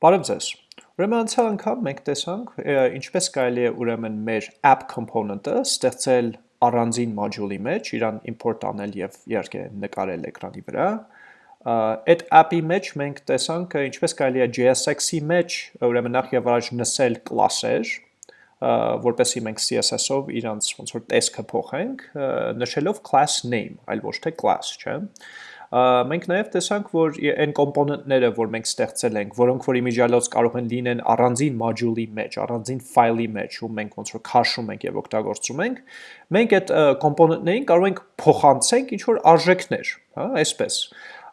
Բարև ձեզ։ Ուրեմն անցյալ անգամ մենք տեսանք ինչպես կարելի է ուրեմն մեր app component-ը ստեղծել առանձին module-ի մեջ, իրան import անել եւ իհարկե նկարել էկրանի վրա։ Այդ app-ի մեջ մենք տեսանք ինչպես կարելի է JSX-ի մեջ ուրեմն նախ եւ առաջ նսել կլասեր, որպեսի մենք CSS-ով իրանց ոնց որ տեսքը փոխենք, նշելով class name, այլ ոչ թե class, չէ՞ մենք նաև տեսանք, որ այն կոմպոնենտները, որ մենք ստեղծել ենք, որոնք որ իմիջիալոց կարող են լինեն առանձին module-ի մեջ, առանձին ֆայլի մեջ, ու մենք ոնց որ քաշում ենք եւ օգտագործում ենք, մենք այդ կոմպոնենտներին կարող ենք փոխանցենք ինչ որ արժեքներ, հա, այսպես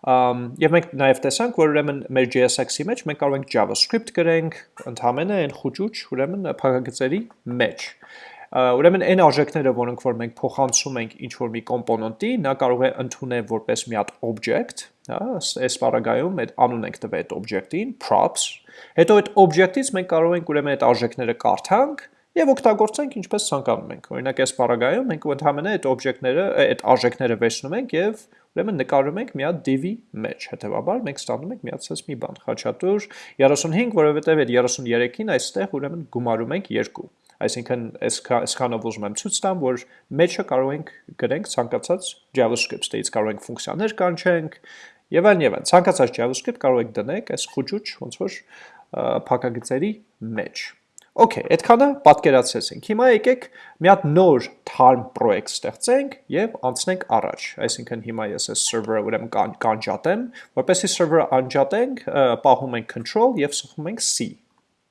եւ մենք նաև տեսանք, որ ուրեմն մեր JSX-ի մեջ մենք կարող ենք JavaScript գրենք, ընդհանրապես այն խոճուճ, ուրեմն փակագծերի մեջ։ Ուրեմն այն արժեքները, որոնք որ մենք փոխանցում ենք ինչ որ մի կոմպոնենտի, նա կարող է ընդունել որպես մի հատ object, հա, այս բaragայում այդ անուն ենք տվել այդ object-ին, props, հետո այդ object-ից մենք կարող ենք ուրեմն այդ արժեքները կարդանք եւ օգտագործենք ինչպես ցանկանում ենք։ Օրինակ այս բaragայում մենք ընդհանրապես այդ օբյեկտները, այդ արժեքները վերցնում ենք եւ ուրեմն նկարում ենք մի հատ div-ի մեջ։ Հետևաբար մենք ստանում ենք միացած մի բան, խաչատուր 35, որովհետեւ այդ 33-ին այստեղ ուրեմն գումարում ենք 2 այսինքն այսքանով ուզում եմ ցույց տամ, որ մեջը կարող ենք գրենք ցանկացած JavaScript ստեից կարող ենք ֆունկցիաներ կանչենք եւ այլն եւ այլն։ Ցանկացած JavaScript կարող եք դնել այս խոճուճ ոնց որ փակագծերի մեջ։ Okay, այդքանը պատկերացրեցինք։ Հիմա եկեք մի հատ նոր թարմ պրոյեկտ ստեղծենք եւ անցնենք առաջ։ Այսինքն հիմա ես այս server-ը ուրեմն կանջատեմ, որպեսզի server-ը անջատենք, պահում ենք control եւ սխում ենք c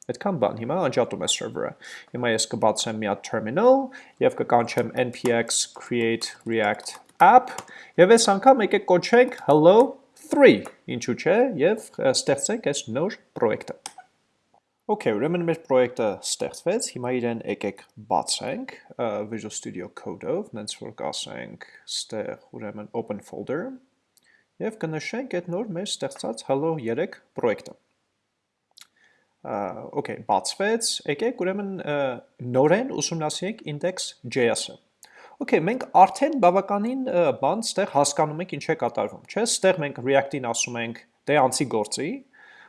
Այդքան բան, հիմա անջատում է server-ը։ Հիմա ես կբացեմ մի հատ terminal եւ կկանչեմ npx create react app եւ այս անգամ եկեք կոչենք hello 3, ինչու՞ չէ, եւ ստեղծենք այս նոր պրոյեկտը։ Okay, ուրեմն մեր պրոյեկտը ստեղծվեց, հիմա իրեն եկեք բացենք Visual Studio Code-ով, նենց որ կասենք ստեղ ուրեմն open folder եւ կնշենք այդ նոր մեր ստեղծած hello 3 պրոյեկտը okay, բացվեց, եկեք ուրեմն նորեն ուսումնասիրենք index.js-ը։ Okay, մենք արդեն բավականին բան ստեղ հասկանում ենք ինչ է կատարվում, չէ՞։ Ստեղ մենք React-ին ասում ենք դե անցի գործի,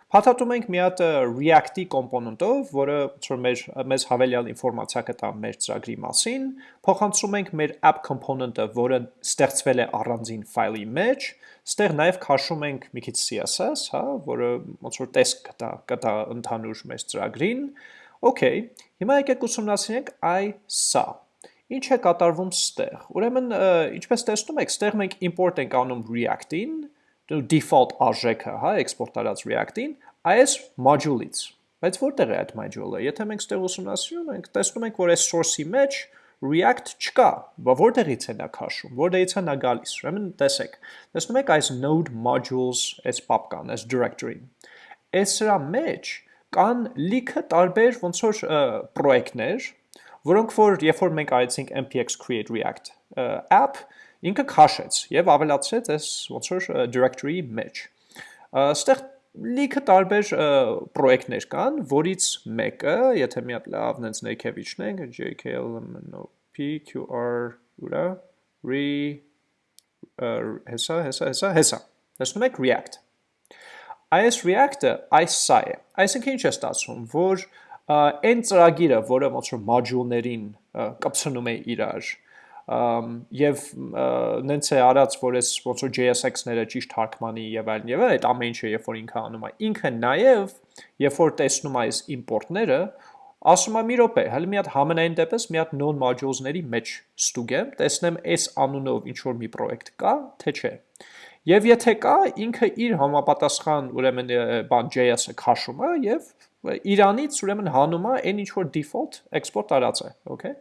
Փաթաթում ենք մի հատ React-ի կոմպոնենտով, որը որ մեր մեզ հավելյալ ինֆորմացիա կտա մեր ծրագրի մասին, փոխանցում ենք մեր app component-ը, որը ստեղծվել է առանձին ֆայլի մեջ, ստեղ նաև քաշում ենք մի քիչ CSS, հա, որը ոնց որ տեսք կտա, կտա ընդհանուր մեր ծրագրին։ Okay, հիմա եկեք ուսումնասիրենք այ սա։ Ինչ է կատարվում ստեղ։ Ուրեմն, ինչպես տեսնում եք, ստեղ մենք import ենք անում React-ին, default արժեքը, հա, export արած React-ին, այս module-ից։ Բայց որտեղ է այդ module-ը։ Եթե մենք ստեղ ուսումնասիրում ենք, տեսնում ենք, որ այս source-ի մեջ React չկա, որտեղից է նա քաշում, որտեղից է նա գալիս։ Ուրեմն տեսեք։ Տեսնում եք այս node modules, այս պապկան, այս directory-ին։ Այս սրա մեջ կան լիքը տարբեր ոնց որ պրոյեկտներ, որոնք որ երբ որ մենք արեցինք npx create react app, ինքը քաշեց եւ ավելացրեց այս ոնց որ directory-ի մեջ։ Այստեղ լիքը տարբեր պրոյեկտներ կան, որից մեկը, եթե մի հատ լավ նենց ներքև իջնենք, jklmnop qr ուրա re հեսա հեսա հեսա հեսա։ Տեսնում եք React։ Այս React-ը այս սա է։ Այսինքն ինչ է ստացվում, որ այն ծրագիրը, որը ոնց որ module-ներին կպցնում է իրար, եւ նենց է արած, որ այս ոնց որ JSX-ները ճիշտ թարգմանի եւ այլն եւ այդ ամեն ինչը երբ որ ինքը անում է, ինքը նաեւ երբ որ տեսնում է այս import-ները, ասում է մի րոպե, հələ մի հատ համենայն դեպս մի հատ non modules-ների մեջ ստուգեմ, տեսնեմ այս անունով ինչ որ մի պրոյեկտ կա, թե չէ։ Եվ եթե կա, ինքը իր համապատասխան ուրեմն բան JS-ը քաշում է եւ իրանից ուրեմն հանում է այն ինչ որ default export արած է, okay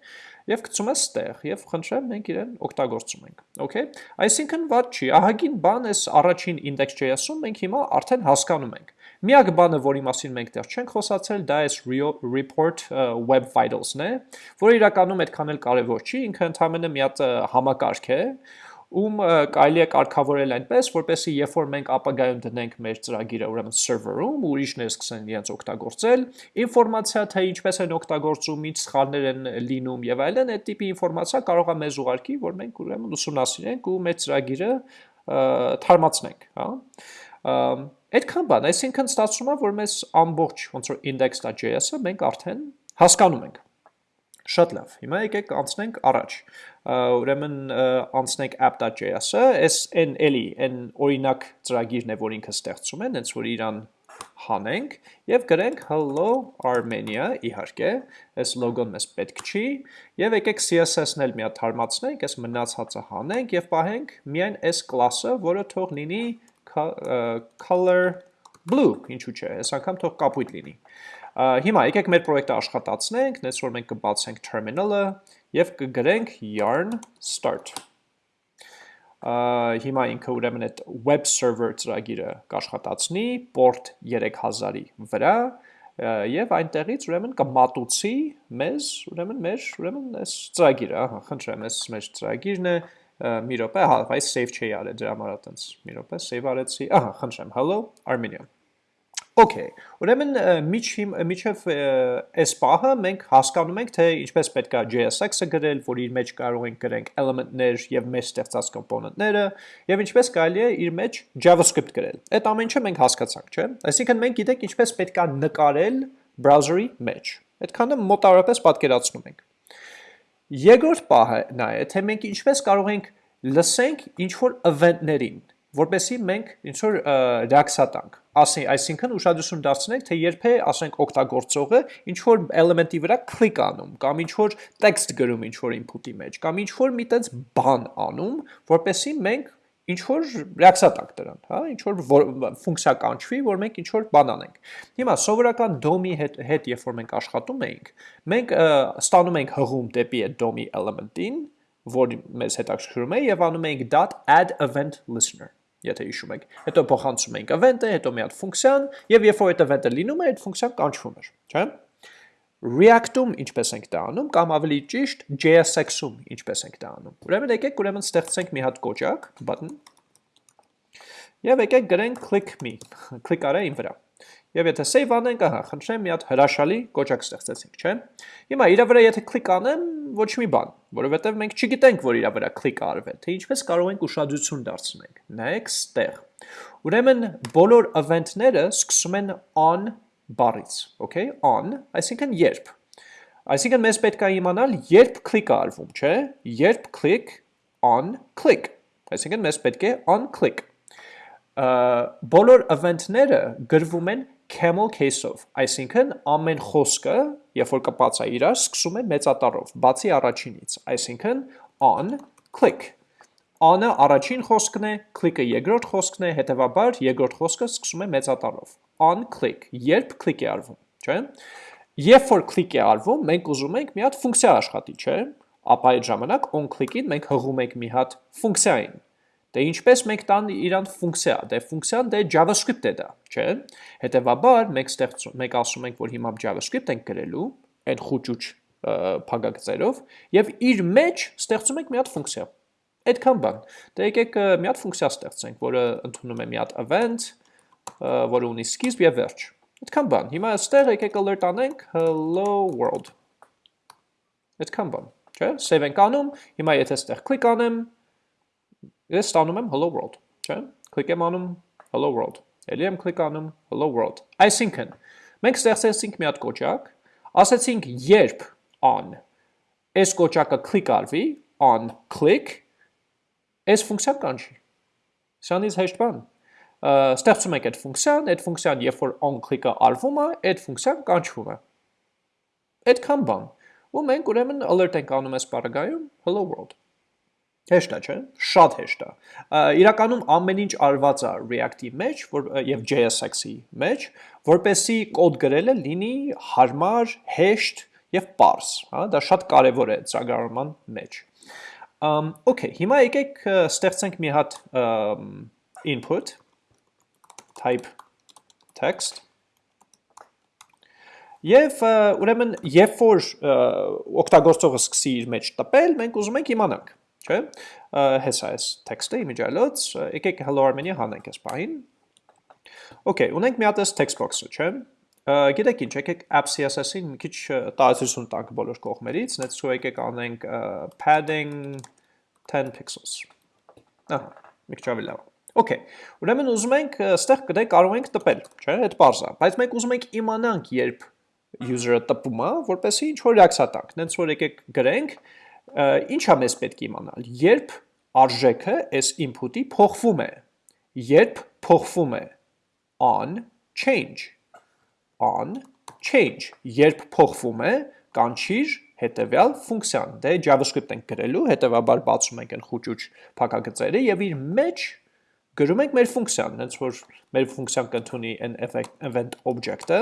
եւ գցում ես ստեղ եւ խնդրեմ մենք իրեն օգտագործում ենք okay այսինքն ված չի ահագին բան էս առաջին index.js-ում մենք հիմա արդեն հասկանում ենք Միակ բանը, որի մասին մենք դեռ չենք խոսացել, դա է report web vitals-ն է, որը իրականում այդքան էլ կարևոր չի, ինքը ընդհանրապես մի հատ համակարգ է, ում կարելի է կարգավորել այնպես, որպեսզի երբ որ մենք ապագայում դնենք մեր ծրագիրը, ուրեմն server-ում, ուրիշները սկսեն իրենց օգտագործել, ինֆորմացիա թե ինչպես են օգտագործում, ինչ սխալներ են լինում եւ այլն, այդ տիպի ինֆորմացիա կարող է մեզ ուղարկի, որ մենք ուրեմն ուսումնասիրենք ու մեր ծրագիրը թարմացնենք, հա Այդքան բան, այսինքն ստացվում է, որ մեզ ամբողջ ոնց որ index.js-ը մենք արդեն հասկանում ենք։ Շատ լավ։ Հիմա եկեք անցնենք առաջ։ Ուրեմն անցնենք app.js-ը, այս այն էլի, այն օրինակ ծրագիրն է, որ ինքը ստեղծում է, հենց որ իրան հանենք եւ գրենք hello armenia իհարկե, այս լոգոն մեզ պետք չի եւ եկեք CSS-ն էլ մի հատ թարմացնենք, այս մնացածը հանենք եւ պահենք միայն այս կլասը, որը թող լինի color blue, ինչու՞ չէ, այս անգամ թող կապույտ լինի։ Հիմա եկեք մեր պրոյեկտը աշխատացնենք, նենց որ մենք կբացենք terminal-ը և կգրենք yarn start։ Հիմա ինքը ուրեմն այդ web server ծրագիրը կաշխատացնի port 3000-ի վրա եւ այնտեղից ուրեմն կմատուցի մեզ ուրեմն մեր ուրեմն այս ծրագիրը, ահա, խնդրեմ, այս մեր ծրագիրն է, մի րոպե, հա, այս save չի արել դրա համար այտենց։ Մի րոպե, save արեցի։ Ահա, խնդրեմ, hello Armenia։ Okay, ուրեմն միջև այս պահը մենք հասկանում ենք, թե ինչպես պետք է JSX-ը գրել, որ իր մեջ կարող ենք գրենք element-ներ եւ մեր ստեղծած կոմպոնենտները, եւ ինչպես կարելի է իր մեջ JavaScript գրել։ Այդ ամեն ինչը մենք հասկացանք, չէ՞։ Այսինքն մենք գիտենք ինչպես պետք է նկարել browser-ի մեջ։ Այդքանը մոտավորապես պատկերացնում ենք։ Երկրորդ պահը նա է, թե մենք ինչպես կարող ենք լսենք ինչ որ event-ներին, որպեսի մենք ինչ որ ռեակցիա ասի, այսինքն ուշադրություն դարձնենք, թե երբ է, ասենք, օգտագործողը ինչ որ էլեմենտի վրա կլիկ անում, կամ ինչ որ տեքստ գրում ինչ որ input-ի մեջ, կամ ինչ որ մի տենց բան անում, որպեսի մենք ինչ որ ռեակցիա տանք դրան, հա, ինչ որ ֆունկցիա կանչվի, որ մենք ինչ որ բան անենք։ Հիմա սովորական DOM-ի հետ հետ երբ որ մենք աշխատում ենք, մենք ստանում ենք հղում դեպի այդ DOM-ի element-ին, որ մեզ հետաքրքրում է եւ անում ենք .add event listener եթե հիշում եք։ Հետո փոխանցում ենք event-ը, հետո մի հատ ֆունկցիան, եւ երբ որ այդ event-ը լինում է, այդ ֆունկցիան կանչվում էր, չէ՞։ React-ում ինչպես ենք դա անում, կամ ավելի ճիշտ JSX-ում ինչպես ենք դա անում։ Ուրեմն եկեք ուրեմն ստեղծենք մի հատ կոճակ, button, եւ եկեք գրենք click me, click արա իմ վրա։ Եվ եթե save անենք, ահա, խնդրեմ, մի հատ հրաշալի կոճակ ստեղծեցինք, չէ՞։ Հիմա իրա վրա եթե click անեմ, ոչ մի բան, որովհետև մենք չգիտենք, որ իրա վրա click արվե, թե ինչպես կարող ենք ուշադրություն դարձնենք։ Նայեք ստեղ։ Ուրեմն բոլոր event-ները սկսում են on բառից, okay? On, այսինքն երբ։ Այսինքն մեզ պետք է իմանալ, երբ click արվում, չէ՞։ Երբ click on click։ Այսինքն մեզ պետք է on click բոլոր event-ները գրվում են camel case-ով, այսինքն ամեն խոսքը, երբ որ կպած է իրար, սկսում է մեծատառով, բացի առաջինից, այսինքն on click։ On-ը առաջին խոսքն է, click-ը երկրորդ խոսքն է, հետևաբար երկրորդ խոսքը սկսում է մեծատառով։ On click, երբ click է արվում, չէ՞։ Երբ որ click է արվում, մենք ուզում ենք մի հատ ֆունկցիա աշխատի, չէ՞։ Ապա այդ ժամանակ on click-ին մենք հղում ենք մի հատ ֆունկցիային, Դե ինչպես մենք տան իրան ֆունկցիա, դե ֆունկցիան դե JavaScript է դա, չէ՞։ Հետևաբար մենք ստեղծում, մենք ասում ենք, որ հիմա JavaScript ենք գրելու, այդ խուճուճ փակագծերով, եւ իր մեջ ստեղծում ենք մի հատ ֆունկցիա։ Այդքան բան։ Դե եկեք մի հատ ֆունկցիա ստեղծենք, որը ընդունում է մի հատ event, որը ունի սկիզբ եւ վերջ։ Այդքան բան։ Հիմա այստեղ եկեք alert անենք hello world։ Այդքան բան, չէ՞։ Save ենք անում։ Հիմա եթե այստեղ click անեմ, Ես ստանում եմ hello world, չէ՞։ Կլիկ եմ անում hello world։ Էլի եմ կլիկ անում hello world։ Այսինքն, մենք ստեղծեցինք մի հատ կոճակ, ասացինք երբ on այս կոճակը click արվի, on click, այս ֆունկցիան կանչի։ Սրանից հեշտ բան։ Ստեղծում ենք այդ ֆունկցիան, այդ ֆունկցիան երբ որ on click-ը արվում է, այդ ֆունկցիան կանչվում է։ Այդքան բան։ Ու մենք ուրեմն alert ենք անում այս բaragայում hello world։ Հեշտ է, չէ՞։ Շատ հեշտ է։ Իրականում ամեն ինչ արված է React-ի մեջ, եւ JSX-ի մեջ, որպեսի կոդ գրելը լինի հարմար, հեշտ եւ པարզ, հա, դա շատ կարեւոր է ծրագրավորման մեջ։ Um, okay, հիմա եկեք ստեղծենք մի հատ input type text Եվ ուրեմն երբ որ օգտագործողը սկսի իր մեջ տպել, մենք ուզում ենք իմանանք չէ։ Հեսա էս տեքստը իմիջալոց, եկեք hello Armenia հանենք այս բային։ Okay, ունենք մի հատ էս text box-ը, չէ։ Գիտեք ինչ, եկեք app CSS-ին մի քիչ տարածություն տանք բոլոր կողմերից, նենց ու եկեք անենք padding 10 pixels։ Ահա, մի քիչ ավելի լավ։ Okay, ուրեմն ուզում ենք այստեղ կդե կարող ենք տպել, չէ՞, այդ բարձա, բայց մենք ուզում ենք իմանանք, երբ user-ը տպում է, որպեսզի ինչ որ reaction տանք։ Նենց որ եկեք գրենք, ինչա մեզ պետք է իմանալ, երբ արժեքը այս input-ի փոխվում է, երբ փոխվում է on change, on change, երբ փոխվում է կանչիր հետևյալ ֆունկցիան։ Դե JavaScript ենք գրելու, հետևաբար բացում ենք այն խուճուճ փակագծերը եւ իր մեջ գրում ենք մեր ֆունկցիան, հենց որ մեր ֆունկցիան կընդունի an event object-ը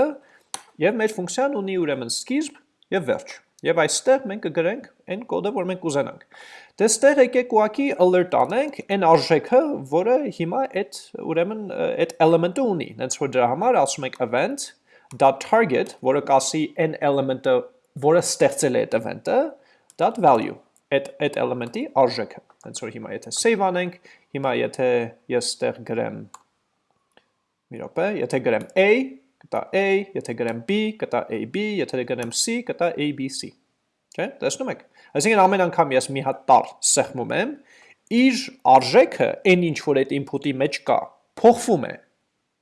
եւ մեր ֆունկցիան ունի ուրեմն սկիզբ եւ վերջ։ Եվ այստեղ մենք կգրենք այն կոդը, որ մենք կուզենանք։ Դե ստեղ եկեք ուղակի alert անենք այն արժեքը, որը հիմա այդ ուրեմն այդ element-ը ունի։ Հենց որ դրա համար ասում ենք event.target, որը կասի այն element-ը որը ստեղծել է այդ event-ը, value, այդ այդ element-ի արժեքը։ Հենց որ հիմա եթե save անենք, հիմա եթե ես ստեղ գրեմ մի րոպե, եթե գրեմ a, կտա a, եթե գրեմ b, կտա ab, եթե գրեմ c, կտա abc։ Չէ՞, տեսնում եք։ Այսինքն ամեն անգամ ես մի հատ տար սեղմում եմ, իր արժեքը այն ինչ որ այդ input-ի մեջ կա, փոխվում է.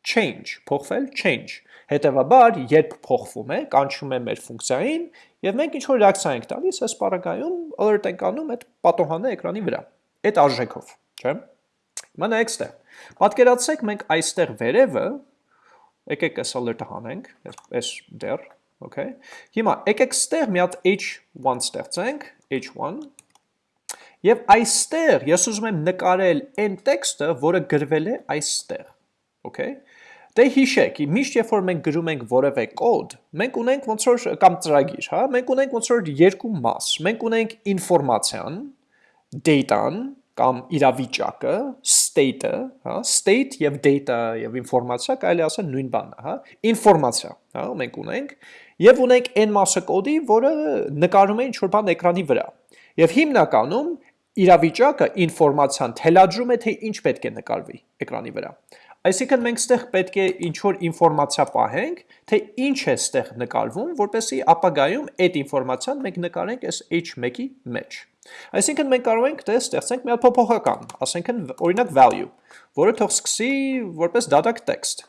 Change, փոխվել change Հետևաբար, երբ փոխվում է, կանչում է մեր ֆունկցիային եւ մենք ինչ որ ռեակցիա ենք տալիս, այս բaragայում alert ենք անում այդ պատոհանը էկրանի վրա։ Այդ արժեքով, չէ՞։ Հիմա նայեք ստեղ։ Պատկերացրեք մենք այստեղ վերևը եկեք այս alert-ը հանենք, այս դեռ, okay։ Հիմա եկեք ստեղ մի հատ h1 ստեղծենք, h1 Եվ այստեղ ես ուզում եմ նկարել այն տեքստը, որը գրվել է այստեղ, okay։ Դե հիշեք, միշտ երբ որ մենք գրում ենք որևէ կոդ, մենք ունենք ոնց որ կամ ծրագիր, հա, մենք ունենք ոնց որ երկու մաս։ Մենք ունենք ինֆորմացիան, data-ն կամ իրավիճակը, state-ը, հա, state եւ data եւ ինֆորմացիա կարելի ասել նույն բանն է, հա, ինֆորմացիա, հա, մենք ունենք եւ ունենք այն մասը կոդի, որը նկարում է ինչ-որ բան էկրանի վրա։ Եվ հիմնականում իրավիճակը ինֆորմացիան թելադրում է, թե ինչ պետք է նկարվի էկրանի վրա։ Այսինքն մենք ստեղ պետք է ինչ-որ ինվորմացիա պահենք, թե ինչ է ստեղ նկարվում, որպեսի ապագայում այդ ինվորմացիան մենք նկարենք այս h1-ի մեջ։ Այսինքն մենք կարող ենք դե ստեղծենք մի հատ փոփոխական, ասենք օրինակ value, որը թող սկսի որպես դատակ text։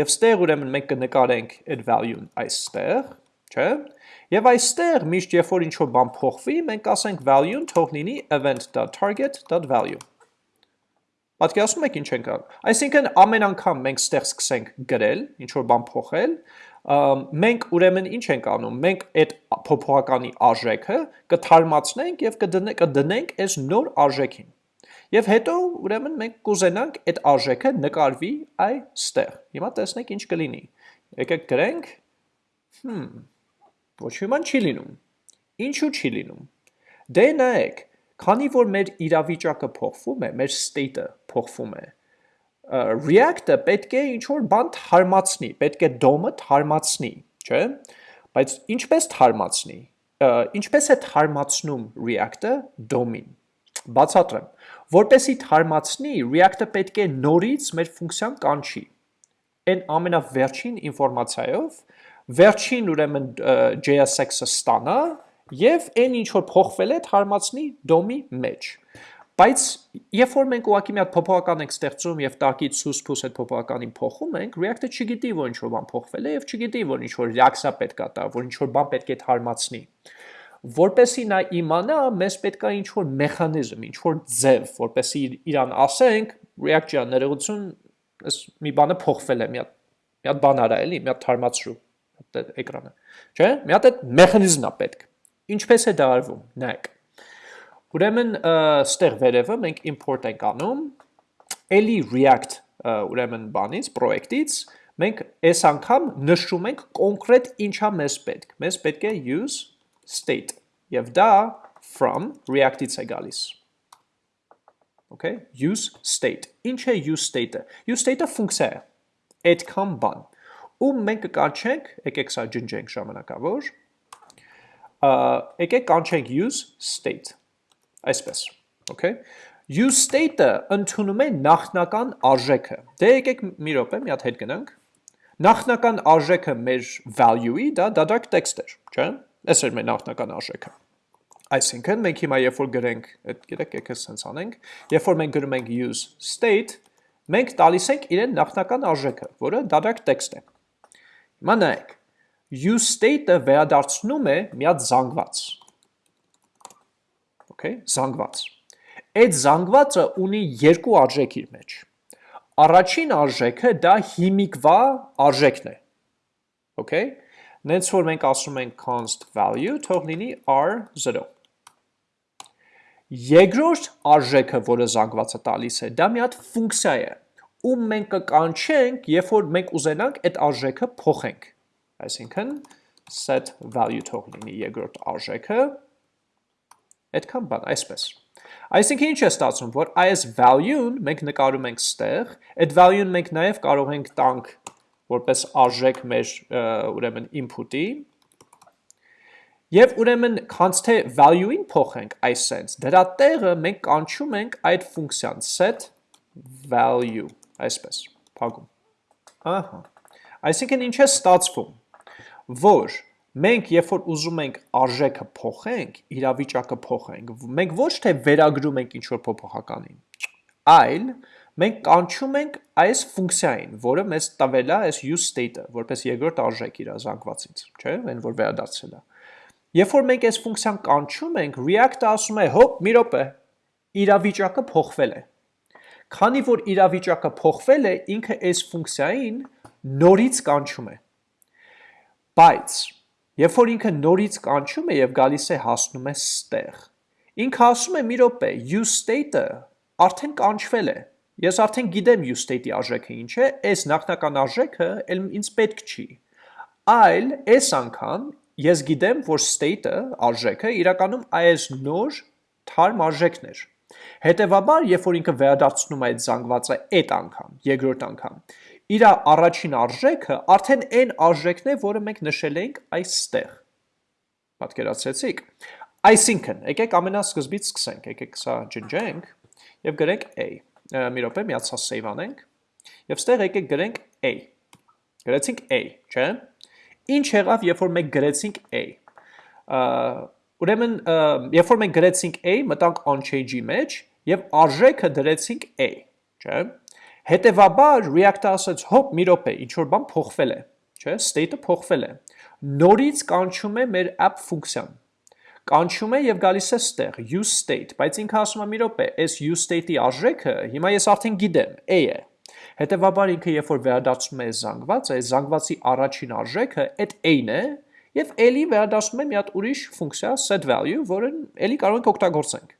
Եվ ստեղ ուրեմն մենք կնկարենք այդ value-ն այստեղ, չէ՞։ Եվ այստեղ միշտ երբ որ ինչ-որ բան փոխվի, մենք ասենք value-ն թող լինի event.target.value Պատկերացնում եք ինչ ենք անում։ Այսինքն ամեն անգամ մենք ստեղ սկսենք գրել, ինչ որ բան փոխել, մենք ուրեմն ինչ ենք անում։ Մենք այդ փոփոխականի արժեքը կթարմացնենք եւ կդնենք կդնենք այս նոր արժեքին։ Եվ հետո ուրեմն մենք կուզենանք այդ արժեքը նկարվի այստեղ։ Հիմա տեսնենք ինչ կլինի։ Եկեք գրենք։ Հմ։ Ոչ բան չի լինում։ Ինչու չի լինում։ Դե նայեք, Քանի որ մեր իրավիճակը փոխվում է, մեր state-ը փոխվում է, React-ը պետք է ինչ-որ բան թարմացնի, պետք է DOM-ը թարմացնի, չէ՞։ Բայց ինչպես թարմացնի։ Ինչպես է թարմացնում React-ը DOM-ին։ Բացատրեմ։ Որպեսի թարմացնի, React-ը պետք է նորից մեր ֆունկցիան կանչի։ Այն ամենավերջին ինֆորմացիայով վերջին ուրեմն JSX-ը ստանա եւ այն ինչ որ փոխվել է թարմացնի դոմի մեջ։ Բայց երբ որ մենք ուղակի մի հատ փոփոխական ենք ստեղծում եւ տակից սուս փուս այդ փոփոխականին փոխում ենք, React-ը չգիտի, որ ինչ որ բան փոխվել է եւ չգիտի, որ ինչ որ reaction պետք է տա, որ ինչ որ բան պետք է թարմացնի։ Որպեսի նա իմանա, մեզ պետք է ինչ որ մեխանիզմ, ինչ որ ձև, որպեսի իրան ասենք, React ջան, ներողություն, այս մի բանը փոխվել է, մի հատ մի հատ բան արա էլի, մի հատ թարմացրու էկրանը։ Չէ՞։ Մի հատ այդ մեխանիզմն է պետք։ Ինչպես է դա արվում, նայեք։ Ուրեմն ստեղ վերևը մենք import ենք անում, էլի React ուրեմն բանից, պրոյեկտից, մենք այս անգամ նշում ենք կոնկրետ ինչա մեզ պետք։ Մեզ պետք է use state եւ դա from React-ից է գալիս։ Okay, use state։ Ինչ է use state-ը։ Use state-ը ֆունկցիա է։ Այդքան բան։ Ու մենք կկանչենք, եկեք սա ջնջենք ժամանակավոր, եկեք կանչենք use state, այսպես, okay, use state-ը ընդունում է նախնական արժեքը, դե եկեք մի րոպե, մի հատ հետ գնանք, նախնական արժեքը մեր value-ի, դա դադարք text էր, չէ, այս էր մեր նախնական արժեքը, այսինքն մենք հիմա երբ որ գրենք, գիտեք եկեք սենց անենք, երբ որ մենք գրում ենք use state, մենք տալիս ենք իրեն նախնական արժեքը, որը դատարկ տեքստ է։ Հիմա նայեք, use state-ը վերադարձնում է մի հատ զանգված։ Okay, զանգված։ Այդ զանգվածը ունի երկու արժեք իր մեջ։ Առաջին արժեքը դա հիմիկվա արժեքն է։ Okay? Նենց որ մենք ասում ենք const value, թող լինի r0։ Երկրորդ արժեքը, որը զանգվածը տալիս է, դա մի հատ ֆունկցիա է, ում մենք կկանչենք, երբ որ մենք ուզենանք այդ արժեքը փոխենք։ Այսինքն set value թող լինի երկրորդ արժեքը, այդքան բան, այսպես։ Այսինքն ինչ է ստացվում, որ այս value-ն մենք նկարում ենք ստեղ, այդ value-ն մենք նաև կարող ենք տանք որպես արժեք մեր ուրեմն input-ի, Եվ ուրեմն քանց թե value-ին փոխենք այս sense, դրա տեղը մենք կանչում ենք այդ ֆունկցիան set value, այսպես, փակում։ Ահա։ Այսինքն ինչ է ստացվում, որ մենք երբ որ ուզում ենք արժեքը փոխենք, իրավիճակը փոխենք, մենք ոչ թե վերագրում ենք ինչ որ փոփոխականին, այլ մենք կանչում ենք այս ֆունկցիային, որը մեզ տվել է այս use state-ը, որպես երկրորդ արժեք իր զանգվածից, չէ՞, այն որ վերադարձել է։ Երբ որ մենք այս ֆունկցիան կանչում ենք, React-ը ասում է, հոպ, մի րոպե, իրավիճակը փոխվել է։ Քանի որ իրավիճակը փոխվել է, ինքը այս ֆունկցիային նորից կանչում է։ Բայց երբ որ ինքը նորից կանչում է եւ գալիս է հասնում է ստեղ, ինքը ասում է մի րոպե, use state-ը արդեն կանչվել է։ Ես արդեն գիտեմ use state-ի արժեքը ինչ է, այս նախնական արժեքը ինձ պետք չի։ Այլ այս անգամ ես գիտեմ, որ state-ը, արժեքը, իրականում այս նոր թարմ արժեքն էր։ Հետևաբար, երբ որ ինքը վերադարձնում է այդ զանգվածը այդ անգամ, երկրորդ անգամ, իր առաջին արժեքը արդեն այն արժեքն է, որը մենք նշել ենք այստեղ։ Պատկերացրեցիք։ Այսինքն, եկեք ամենասկզբից սկսենք, եկեք սա ջնջենք եւ գրենք a։ Մի րոպե, միացա save անենք։ Եվ ստեղ եկեք գրենք a։ Գրեցինք a, չէ՞։ Ինչ եղավ, երբ որ մենք գրեցինք a։ Ուրեմն, երբ որ մենք գրեցինք a, մտանք on-change-ի մեջ եւ արժեքը դրեցինք a, չէ՞։ Հետևաբար React-ը ասաց, հոպ, մի րոպե, ինչ որ բան փոխվել է, չէ՞, state-ը փոխվել է։ Նորից կանչում է մեր app ֆունկցիան կանչում է եւ գալիս է ստեղ use state, բայց ինքը ասում է մի րոպե, այս use state-ի արժեքը հիմա ես արդեն գիտեմ, a է։ Հետևաբար ինքը երբ որ վերադարձնում է զանգված, այս զանգվածի առաջին արժեքը այդ a-ն է, եւ էլի վերադարձնում է մի հատ ուրիշ ֆունկցիա set value, որը էլի կարող ենք օգտագործենք։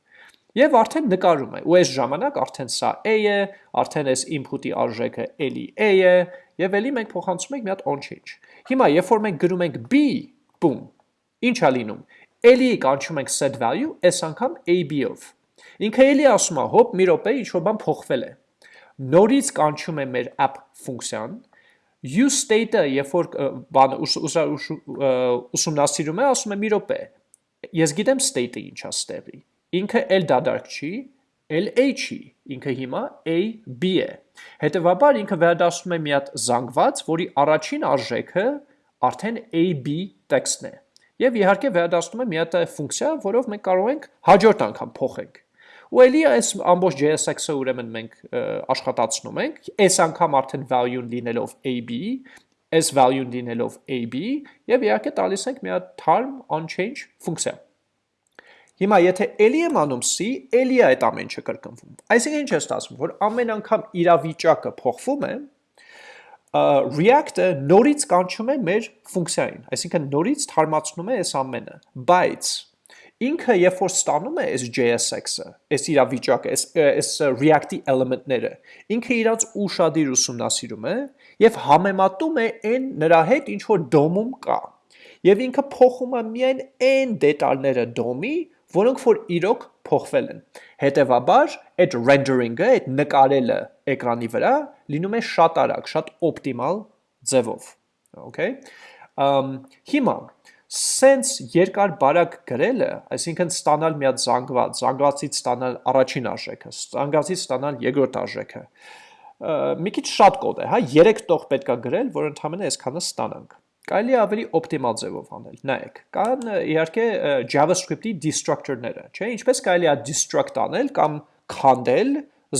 Եվ արդեն նկարում է, ու այս ժամանակ արդեն սա a է, արդեն այս input-ի արժեքը էլի a է, եւ էլի մենք փոխանցում ենք մի հատ on change։ Հիմա երբ որ մենք գրում ենք b, boom, ինչ է լինում։ Էլի կանչում ենք set value, այս անգամ ab-ով։ Ինքը էլի ասում է, հոպ, մի րոպե, ինչ որ բան փոխվել է նորից կանչում է մեր app ֆունկցիան, use state-ը, երբ որ բանը ուսումնասիրում է, ասում է մի րոպե։ Ես գիտեմ state-ը ինչա ստեղի։ Ինքը L դադարք չի, L A չի, ինքը հիմա A B է։ Հետևաբար ինքը վերադասում է մի հատ զանգված, որի առաջին արժեքը արդեն A B տեքստն է։ Եվ իհարկե վերադասում է մի հատ ֆունկցիա, որով մենք կարող ենք հաջորդ անգամ փոխենք ու էլի այս ամբողջ JSX-ը ուրեմն մենք աշխատացնում ենք, այս անգամ արդեն value-ն լինելով AB, այս value-ն լինելով AB, եւ իհարկե տալիս ենք մի հատ term on-change ֆունկցիա։ Հիմա եթե էլի եմ անում C, էլի է այդ ամեն ինչը կրկնվում։ Այսինքն ինչ է ստացվում, որ ամեն անգամ իրավիճակը փոխվում է, React-ը նորից կանչում է մեր ֆունկցիային, այսինքն նորից թարմացնում է այս ամենը, բայց Ինքը երբ որ ստանում է այս JSX-ը, այս իրավիճակը, այս այս React-ի էլեմենտները, ինքը իրանց ուշադիր ուսումնասիրում է եւ համեմատում է այն նրա հետ ինչ որ DOM-ում կա։ Եվ ինքը փոխում է միայն այն դետալները DOM-ի, որոնք որ իրոք փոխվել են։ Հետևաբար, այդ rendering-ը, այդ նկարելը էկրանի վրա լինում է շատ արագ, շատ օպտիմալ ձևով։ Okay։ Ամ հիմա սենց երկար բարակ գրելը, այսինքն ստանալ մի հատ զանգված, զանգվածից ստանալ առաջին արժեքը, զանգվածից ստանալ երկրորդ արժեքը, մի քիչ շատ կոդ է, հա, 3 տող պետքա գրել, որ ընդհանրապես այսքանը ստանանք։ Կարելի ավելի օպտիմալ ձևով անել։ Նայեք, կան իհարկե JavaScript-ի destructor-ները, չէ՞, ինչպես կարելի է destruct անել կամ քանդել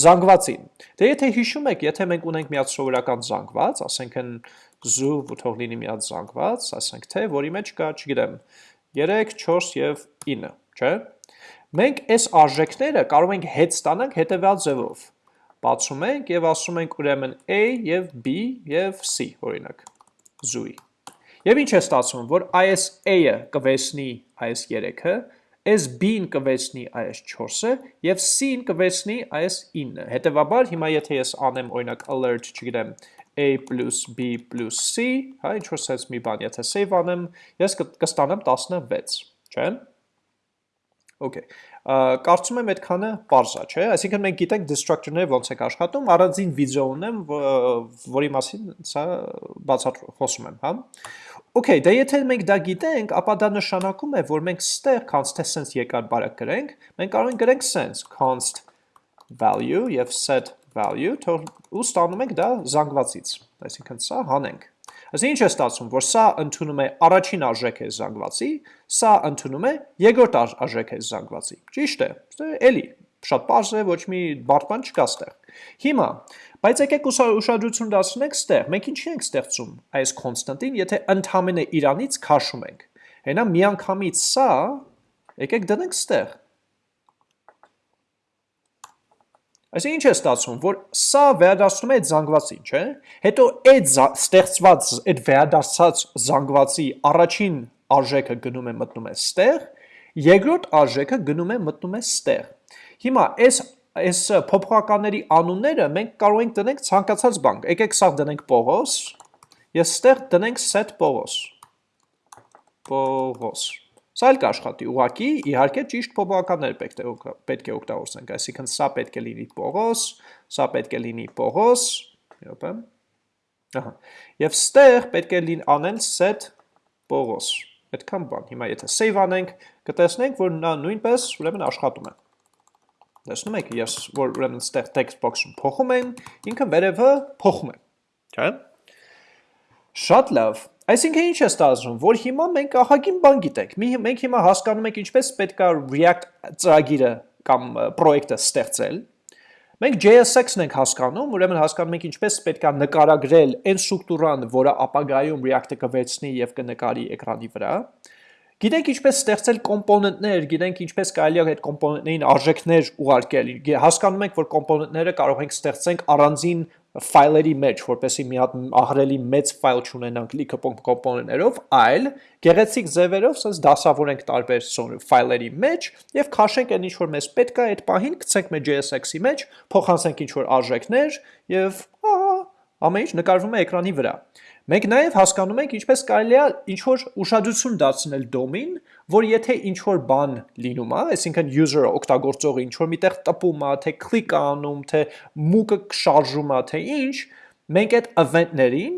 զանգվածին։ Դե եթե հիշում եք, եթե մենք ունենք մի հատ սովորական զանգված, ասենք են զու ու թող լինի մի հատ զանգված, ասենք թե, որի մեջ կա, չգիտեմ, 3, 4 եւ 9, չէ՞։ Մենք այս արժեքները կարող ենք հետ ստանանք հետևյալ ձևով։ Բացում ենք եւ ասում ենք ուրեմն A եւ B եւ C, օրինակ, զույի։ Եվ ինչ է ստացվում, որ այս A-ը կվեսնի այս 3-ը, այս B-ն կվեցնի այս 4-ը եւ C-ն կվեցնի այս 9-ը։ Հետևաբար հիմա եթե ես անեմ օրինակ alert, չգիտեմ, a b c, հա, ինչ որ sense մի բան, եթե save անեմ, ես կստանամ 16, չէ՞։ Okay։ Կարծում եմ այդքանը է, չէ՞։ Այսինքն մենք գիտենք destructor-ները ոնց է աշխատում, առանձին վիդեո ունեմ, որի մասին սա բացատրում խոսում եմ, հա։ Okay, դե եթե մենք դա գիտենք, ապա դա նշանակում է, որ մենք ստեղ const թե sense եկար բարակ գրենք, մենք կարող ենք գրենք sense const value եւ set value, թող ու ստանում ենք դա զանգվածից։ Այսինքն սա հանենք։ Այսինքն ինչ է ստացվում, որ սա ընդունում է առաջին արժեքը զանգվածի, սա ընդունում է երկրորդ արժեքը զանգվածի։ Ճիշտ է։ Էլի շատ པարզ է, ոչ մի բարդ բան չկա ստեղ։ Հիմա, բայց եկեք ուշադրություն դարձնենք ստեղ։ Մենք ինչի ենք ստեղծում այս կոնստանտին, եթե ընդհանրապես Իրանից քաշում ենք։ Հենա միանգամից սա եկեք դնենք ստեղ։ Այսինքն ինչ է ստացվում, որ սա վերադարձնում է այդ զանգվածին, չէ՞։ Հետո այդ ստեղծված, այդ վերադարձած զանգվածի առաջին արժեքը գնում է մտնում է ստեղ, երկրորդ արժեքը գնում է մտնում է ստեղ։ Հիմա այս այս փոփոխականների անունները մենք կարող ենք դնենք ցանկացած բան։ Եկեք սա դնենք Պողոս, ես ստեղ դնենք set Պողոս։ Պողոս։ Սա էլ կաշխատի, ուղակի իհարկե ճիշտ փոփոխականներ պետք է պետք է օգտագործենք, այսինքն սա պետք է լինի Պողոս, սա պետք է լինի Պողոս, յոպե։ Ահա։ Եվ ստեղ պետք է լինի անել set Պողոս։ Այդքան բան։ Հիմա եթե save անենք, կտեսնենք, որ նա նույնպես ուրեմն աշխատում է։ Տեսնում եք, ես որ ուրեմն ստեղ text box-ում փոխում եմ, ինքը վերևը փոխում է։ Չէ՞։ Շատ լավ։ Այսինքն ինչ է ստացվում, որ հիմա մենք ահագին բան գիտենք։ Մենք հիմա հասկանում ենք ինչպես պետք է React ծրագիրը կամ պրոյեկտը ստեղծել։ Մենք JSX-ն ենք հասկանում, ուրեմն հասկանում ենք ինչպես պետք է նկարագրել այն ստրուկտուրան, որը ապագայում React-ը կվեցնի եւ կնկարի էկրանի վրա։ Գիտենք ինչպես ստեղծել կոմպոնենտներ, գիտենք ինչպես կարելի է այդ կոմպոնենտներին արժեքներ ուղարկել։ Հասկանում ենք, որ կոմպոնենտները կարող ենք ստեղծենք առանձին ֆայլերի մեջ, որպեսզի մի հատ ահրելի մեծ ֆայլ չունենանք լիքը կոմպոնենտներով, այլ գեղեցիկ ձևերով սենց դասավորենք տարբեր ֆայլերի մեջ եւ քաշենք այն ինչ որ մեզ պետք է այդ պահին գցենք մեր JSX-ի մեջ, փոխանցենք ինչ որ արժեքներ եւ ամեն ինչ նկարվում է էկրանի վրա։ Մենք նաև հասկանում ենք ինչպես կարելի է ինչ-որ ուշադրություն դարձնել դոմին, որ եթե ինչ-որ բան լինում է, այսինքն user-ը օգտագործողը ինչ-որ միտեղ տպում է, թե click անում, թե մուկը շարժում է, թե ինչ, մենք այդ event-ներին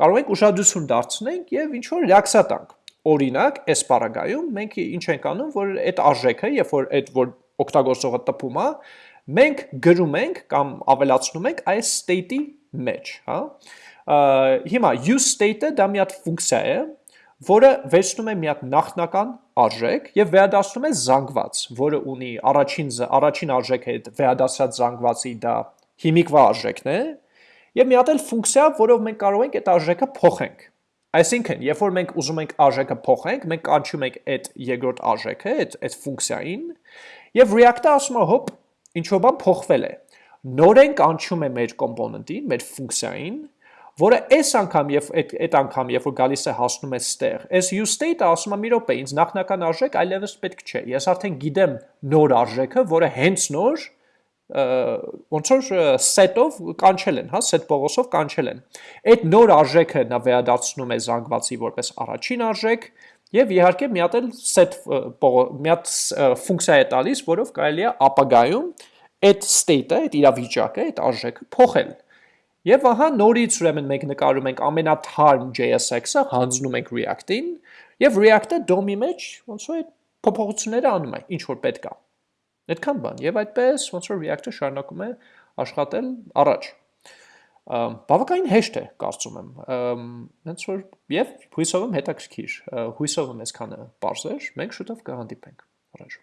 կարող ենք ուշադրություն դարձնենք եւ ինչ-որ ռեակցիա տանք։ Օրինակ, այս բaragայում մենք ինչ ենք անում, որ այդ արժեքը, երբ որ այդ որ օգտագործողը տպում է, մենք գրում ենք կամ ավելացնում ենք այս state-ի մեջ, հա հիմա use state-ը դա մի հատ ֆունկցիա է, որը վերցնում է մի հատ նախնական արժեք եւ վերադասնում է զանգված, որը ունի առաջին առաջին արժեքը այդ վերադասած զանգվածի դա հիմիկվա արժեքն է, եւ մի հատ էլ ֆունկցիա, որով մենք կարող ենք այդ արժեքը փոխենք։ Այսինքն, երբ որ մենք ուզում ենք արժեքը փոխենք, մենք կանչում ենք այդ երկրորդ արժեքը, այդ այդ ֆունկցիային, եւ React-ը ասում է, հոպ, ինչ որ բան փոխվել է։ Նորեն կանչում է մեր կոմպոնենտին, մեր ֆունկցիային, որը այս անգամ եւ այդ այդ անգամ երբ որ գալիս է հասնում է ստեղ այս use state-ը ասում է մի րոպե ինձ նախնական արժեք այլևս պետք չէ ես արդեն գիտեմ նոր արժեքը որը հենց նոր ոնց որ set-ով կանչել են, հա, set փողոցով կանչել են։ Այդ նոր արժեքը նա վերադարձնում է զանգվածի որպես առաջին արժեք եւ իհարկե մի հատ էլ set մի հատ ֆունկցիա է տալիս, որով կարելի է ապագայում այդ state-ը, այդ իրավիճակը, այդ արժեքը փոխել։ Եվ ահա նորից ուրեմն մենք նկարում ենք ամենաթարմ JSX-ը, հանձնում ենք React-ին, եւ React-ը DOM-ի մեջ ոնց որ այդ փոփոխությունները անում է, ինչ որ պետք է։ Այդքան բան, եւ այդպես ոնց որ React-ը շարունակում է աշխատել առաջ։ Բավականին հեշտ է, կարծում եմ։ Հենց որ եւ հույսով եմ հետաքրքիր, հույսով եմ այսքանը բարձր, մենք շուտով կհանդիպենք առաջ։